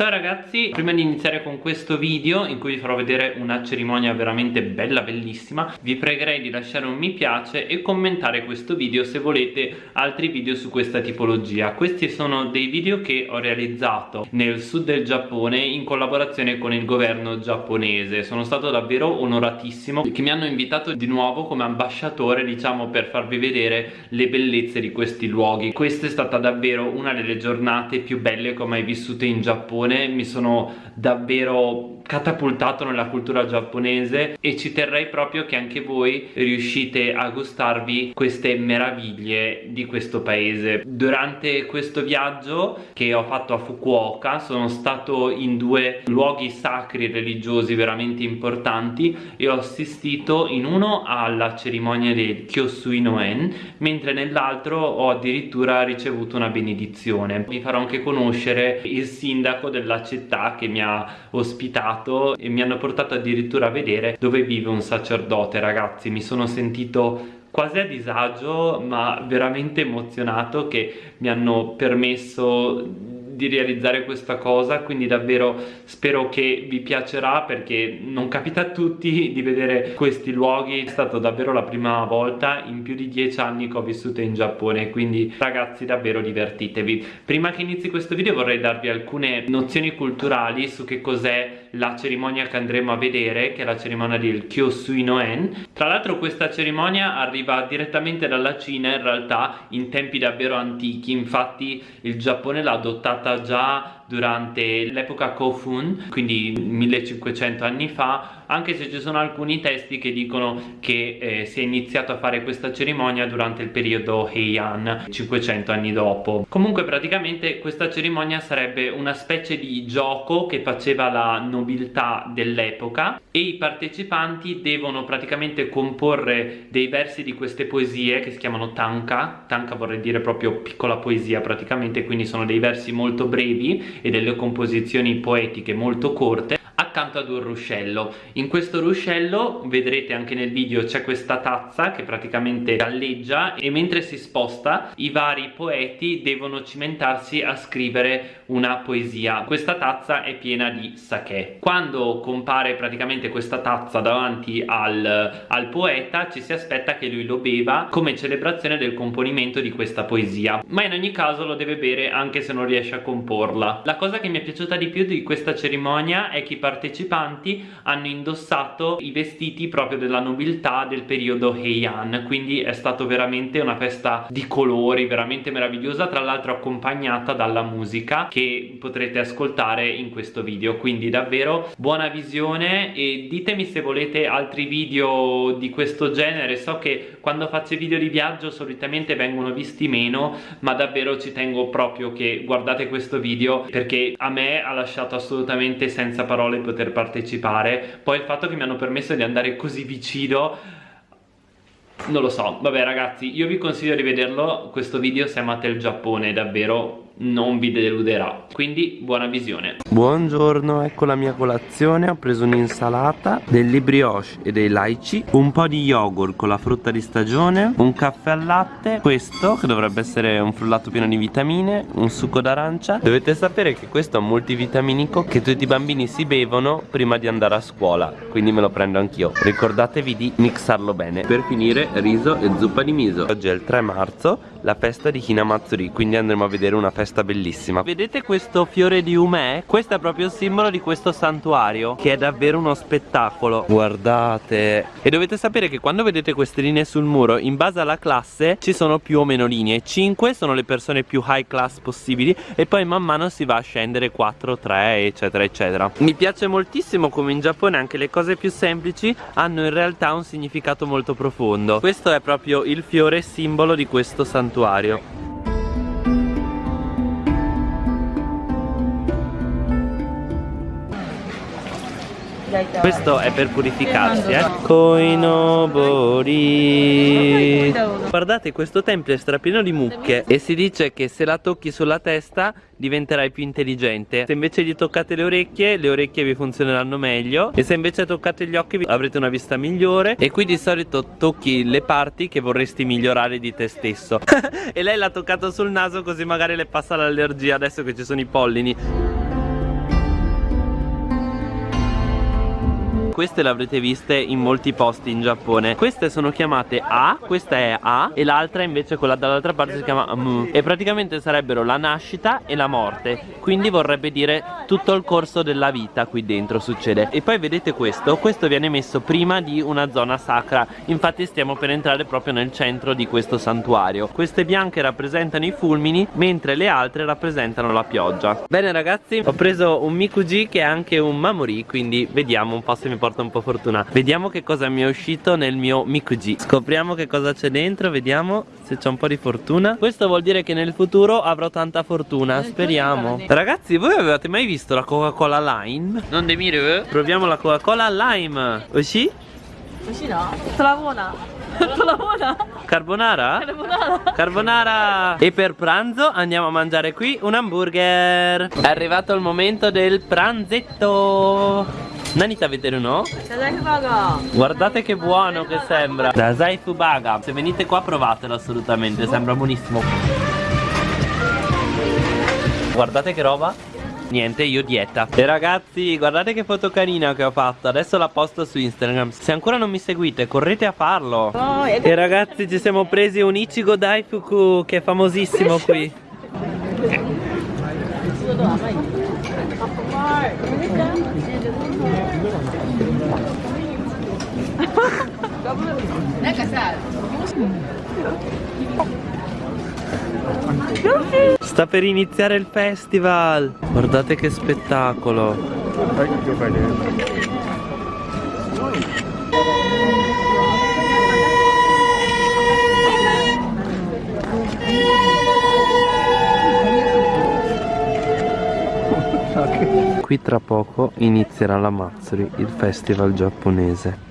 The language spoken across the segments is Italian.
Ciao ragazzi, prima di iniziare con questo video in cui vi farò vedere una cerimonia veramente bella, bellissima vi pregherei di lasciare un mi piace e commentare questo video se volete altri video su questa tipologia. Questi sono dei video che ho realizzato nel sud del Giappone in collaborazione con il governo giapponese. Sono stato davvero onoratissimo che mi hanno invitato di nuovo come ambasciatore diciamo per farvi vedere le bellezze di questi luoghi. Questa è stata davvero una delle giornate più belle che ho mai vissute in Giappone Giappone mi sono davvero catapultato nella cultura giapponese e ci terrei proprio che anche voi riuscite a gustarvi queste meraviglie di questo paese. Durante questo viaggio che ho fatto a Fukuoka sono stato in due luoghi sacri religiosi veramente importanti e ho assistito in uno alla cerimonia del Kyosui Noen mentre nell'altro ho addirittura ricevuto una benedizione. Vi farò anche conoscere il sindaco della città che mi ha ospitato e mi hanno portato addirittura a vedere dove vive un sacerdote. Ragazzi mi sono sentito quasi a disagio ma veramente emozionato che mi hanno permesso di realizzare questa cosa quindi davvero spero che vi piacerà perché non capita a tutti di vedere questi luoghi. È stata davvero la prima volta in più di dieci anni che ho vissuto in Giappone quindi ragazzi davvero divertitevi. Prima che inizi questo video vorrei darvi alcune nozioni culturali su che cos'è la cerimonia che andremo a vedere che è la cerimonia del Kyosui Noen tra l'altro questa cerimonia arriva direttamente dalla Cina in realtà in tempi davvero antichi. Infatti il Giappone l'ha adottata già durante l'epoca Kofun, quindi 1500 anni fa, anche se ci sono alcuni testi che dicono che eh, si è iniziato a fare questa cerimonia durante il periodo Heian, 500 anni dopo. Comunque praticamente questa cerimonia sarebbe una specie di gioco che faceva la nobiltà dell'epoca e i partecipanti devono praticamente comporre dei versi di queste poesie che si chiamano tanka, tanka vorrei dire proprio piccola poesia praticamente, quindi sono dei versi molto brevi e delle composizioni poetiche molto corte accanto ad un ruscello. In questo ruscello vedrete anche nel video c'è questa tazza che praticamente galleggia e mentre si sposta i vari poeti devono cimentarsi a scrivere una poesia. Questa tazza è piena di sake. Quando compare praticamente questa tazza davanti al, al poeta ci si aspetta che lui lo beva come celebrazione del componimento di questa poesia. Ma in ogni caso lo deve bere anche se non riesce a comporla. La cosa che mi è piaciuta di più di questa cerimonia è che i partecipanti hanno indossato i vestiti proprio della nobiltà del periodo Heian quindi è stato veramente una festa di colori veramente meravigliosa tra l'altro accompagnata dalla musica che potrete ascoltare in questo video. Quindi davvero buona visione e ditemi se volete altri video di questo genere. So che quando faccio video di viaggio solitamente vengono visti meno ma davvero ci tengo proprio che guardate questo video perché a me ha lasciato assolutamente senza parole poter partecipare. Poi il fatto che mi hanno permesso di andare così vicino non lo so, vabbè ragazzi io vi consiglio di vederlo questo video se amate il Giappone davvero non vi deluderà. Quindi buona visione. Buongiorno ecco la mia colazione. Ho preso un'insalata delle brioche e dei laici un po' di yogurt con la frutta di stagione un caffè al latte questo che dovrebbe essere un frullato pieno di vitamine un succo d'arancia. Dovete sapere che questo è un multivitaminico che tutti i bambini si bevono prima di andare a scuola quindi me lo prendo anch'io. Ricordatevi di mixarlo bene. Per finire riso e zuppa di miso. Oggi è il 3 marzo la festa di Hinamatsuri quindi andremo a vedere una festa bellissima. Vedete questo fiore di umè? Questo è proprio il simbolo di questo santuario Che è davvero uno spettacolo. Guardate. E dovete sapere che quando vedete queste linee sul muro In base alla classe ci sono più o meno linee. 5 sono le persone più high class possibili E poi man mano si va a scendere 4, 3 eccetera eccetera. Mi piace moltissimo come in Giappone anche le cose più semplici Hanno in realtà un significato molto profondo. Questo è proprio il fiore simbolo di questo santuario Questo è per purificarsi, eh. Koinobori. Guardate, questo tempio è strapieno di mucche e si dice che se la tocchi sulla testa diventerai più intelligente. Se invece gli toccate le orecchie, le orecchie vi funzioneranno meglio e se invece toccate gli occhi avrete una vista migliore e qui di solito tocchi le parti che vorresti migliorare di te stesso. e lei l'ha toccato sul naso così magari le passa l'allergia adesso che ci sono i pollini. Queste le avrete viste in molti posti in Giappone. Queste sono chiamate A, questa è A e l'altra invece quella dall'altra parte si chiama Mu E praticamente sarebbero la nascita e la morte. Quindi vorrebbe dire tutto il corso della vita qui dentro succede. E poi vedete questo, questo viene messo prima di una zona sacra. Infatti stiamo per entrare proprio nel centro di questo santuario. Queste bianche rappresentano i fulmini mentre le altre rappresentano la pioggia. Bene ragazzi, ho preso un Mikuji che è anche un Mamori Quindi vediamo un po' se mi porta porta un po' fortuna. Vediamo che cosa mi è uscito nel mio Mikuji. Scopriamo che cosa c'è dentro Vediamo se c'è un po' di fortuna. Questo vuol dire che nel futuro avrò tanta fortuna Speriamo. Ragazzi voi avevate mai visto la Coca Cola Lime? Non demire eh? Proviamo la Coca Cola Lime. Usci? Usci no? Travona Carbonara? Carbonara? Carbonara. E per pranzo andiamo a mangiare qui un hamburger. È arrivato il momento del pranzetto. Nanita vedere no? Guardate che buono che sembra. Da Zaifubaga Se venite qua provatelo assolutamente Sembra buonissimo. Guardate che roba. Niente, io dieta. E ragazzi, guardate che foto carina che ho fatto. Adesso la posto su Instagram. Se ancora non mi seguite, correte a farlo. Oh, E ragazzi, ci siamo presi un Ichigo Daifuku Che è famosissimo qui. Sta per iniziare il festival. Guardate che spettacolo. Qui tra poco inizierà la Matsuri, il festival giapponese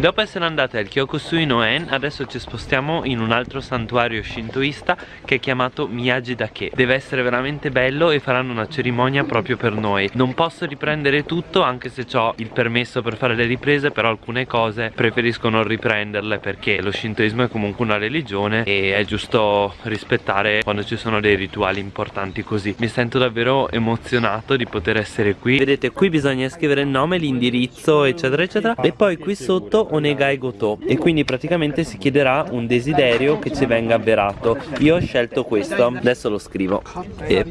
Dopo essere andati al Kyokusui Noen Adesso ci spostiamo in un altro santuario shintoista Che è chiamato Miyagi Dake. Deve essere veramente bello e faranno una cerimonia proprio per noi. Non posso riprendere tutto anche se ho il permesso per fare le riprese Però alcune cose preferisco non riprenderle Perché lo shintoismo è comunque una religione E è giusto rispettare quando ci sono dei rituali importanti così. Mi sento davvero emozionato di poter essere qui. Vedete qui bisogna scrivere il nome, l'indirizzo eccetera eccetera. E poi qui sotto Onegai Goto E quindi praticamente si chiederà un desiderio che ci venga avverato. Io ho scelto questo Adesso lo scrivo. E,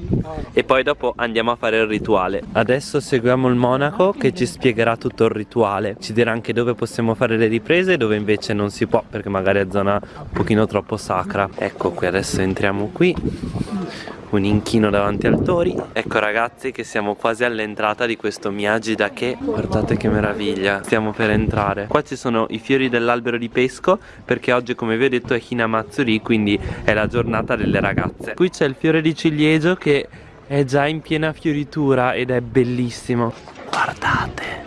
e poi dopo andiamo a fare il rituale. Adesso seguiamo il monaco che ci spiegherà tutto il rituale. Ci dirà anche dove possiamo fare le riprese e dove invece non si può Perché magari è zona un pochino troppo sacra. Ecco qui adesso entriamo qui un inchino davanti al tori. Ecco ragazzi che siamo quasi all'entrata di questo Miyagi Dake Guardate che meraviglia Stiamo per entrare. Qua ci sono i fiori dell'albero di pesco Perché oggi come vi ho detto è Hinamatsuri Quindi è la giornata delle ragazze. Qui c'è il fiore di ciliegio che è già in piena fioritura ed è bellissimo. Guardate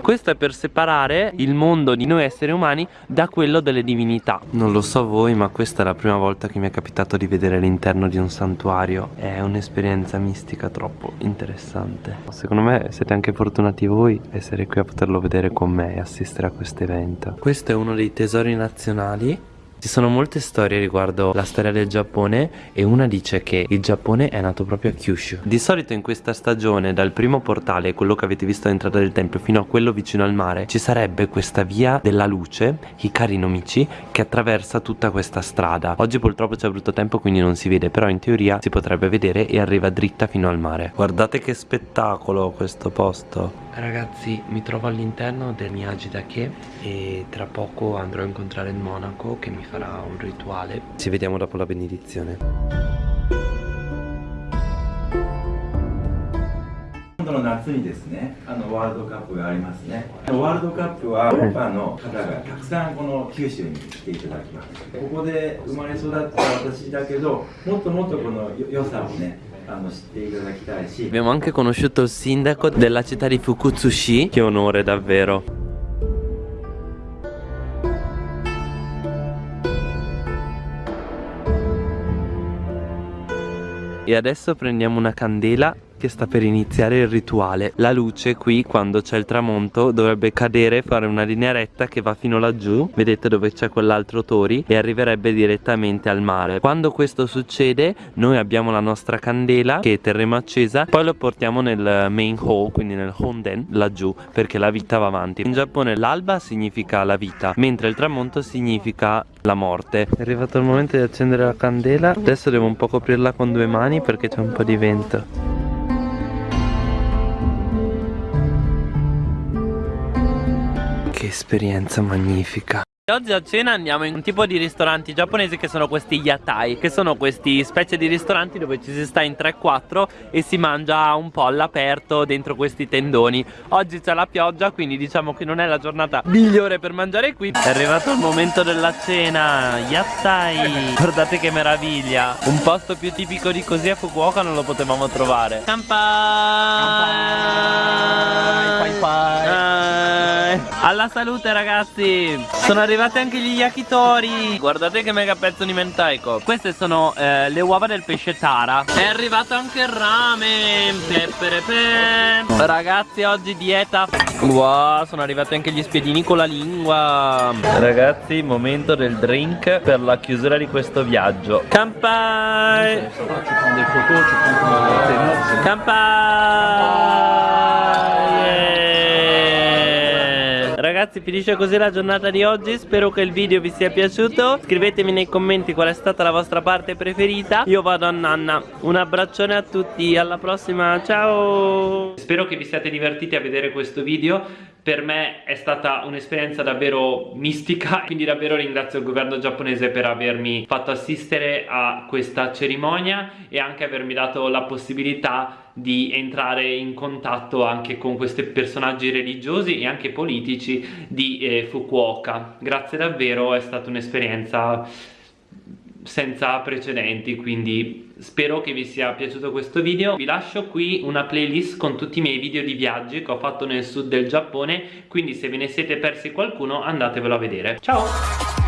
questo è per separare il mondo di noi esseri umani da quello delle divinità. Non lo so voi ma questa è la prima volta che mi è capitato di vedere l'interno di un santuario. È un'esperienza mistica troppo interessante. Secondo me siete anche fortunati voi essere qui a poterlo vedere con me e assistere a questo evento. Questo è uno dei tesori nazionali ci sono molte storie riguardo la storia del Giappone e una dice che il Giappone è nato proprio a Kyushu. Di solito in questa stagione, dal primo portale, quello che avete visto all'entrata del tempio, fino a quello vicino al mare, ci sarebbe questa via della luce, Hikari no Michi, che attraversa tutta questa strada. Oggi purtroppo c'è brutto tempo quindi non si vede, però in teoria si potrebbe vedere e arriva dritta fino al mare. Guardate che spettacolo questo posto. Ragazzi mi trovo all'interno del Miyagi-Dake e tra poco andrò a incontrare il monaco che mi farà un rituale Ci vediamo dopo la benedizione Quando no natsu ni desu ne, ano World Cup がありますね。ワールドカップはヨーロッパの方がたくさんこの九州に来ていただきます。ここで生まれ育った私だけど、もっともっとこの良さをね、Abbiamo anche conosciuto il sindaco della città di Fukutsushi. Che onore davvero. E adesso prendiamo una candela che sta per iniziare il rituale. La luce qui quando c'è il tramonto dovrebbe cadere fare una linea retta che va fino laggiù. Vedete dove c'è quell'altro tori? E arriverebbe direttamente al mare. Quando questo succede noi abbiamo la nostra candela che terremo accesa. Poi lo portiamo nel main hall quindi nel honden laggiù perché la vita va avanti. In Giappone l'alba significa la vita mentre il tramonto significa la morte. È arrivato il momento di accendere la candela. Adesso devo un po' coprirla con due mani perché c'è un po' di vento Che esperienza magnifica. Oggi a cena andiamo in un tipo di ristoranti giapponesi che sono questi yatai Che sono questi specie di ristoranti dove ci si sta in 3-4 E si mangia un po' all'aperto dentro questi tendoni. Oggi c'è la pioggia quindi diciamo che non è la giornata migliore per mangiare qui. È arrivato il momento della cena Yatai. Guardate che meraviglia. Un posto più tipico di così a Fukuoka non lo potevamo trovare. Kanpai Alla salute ragazzi. Sono arrivati anche gli yakitori. Guardate che mega pezzo di mentaiko Queste sono eh, le uova del pesce tara. È arrivato anche il ramen. Peperepe. Ragazzi oggi dieta. Wow sono arrivati anche gli spiedini con la lingua. Ragazzi momento del drink Per la chiusura di questo viaggio. Kanpai Kanpai Ragazzi finisce così la giornata di oggi. Spero che il video vi sia piaciuto. Scrivetemi nei commenti qual è stata la vostra parte preferita. Io vado a nanna. Un abbraccione a tutti. Alla prossima. Ciao! Spero che vi siate divertiti a vedere questo video. Per me è stata un'esperienza davvero mistica. Quindi davvero ringrazio il governo giapponese per avermi fatto assistere a questa cerimonia e anche avermi dato la possibilità di entrare in contatto anche con questi personaggi religiosi e anche politici di eh, Fukuoka. Grazie davvero è stata un'esperienza senza precedenti quindi spero che vi sia piaciuto questo video. Vi lascio qui una playlist con tutti i miei video di viaggi che ho fatto nel sud del Giappone quindi se ve ne siete persi qualcuno andatevelo a vedere. Ciao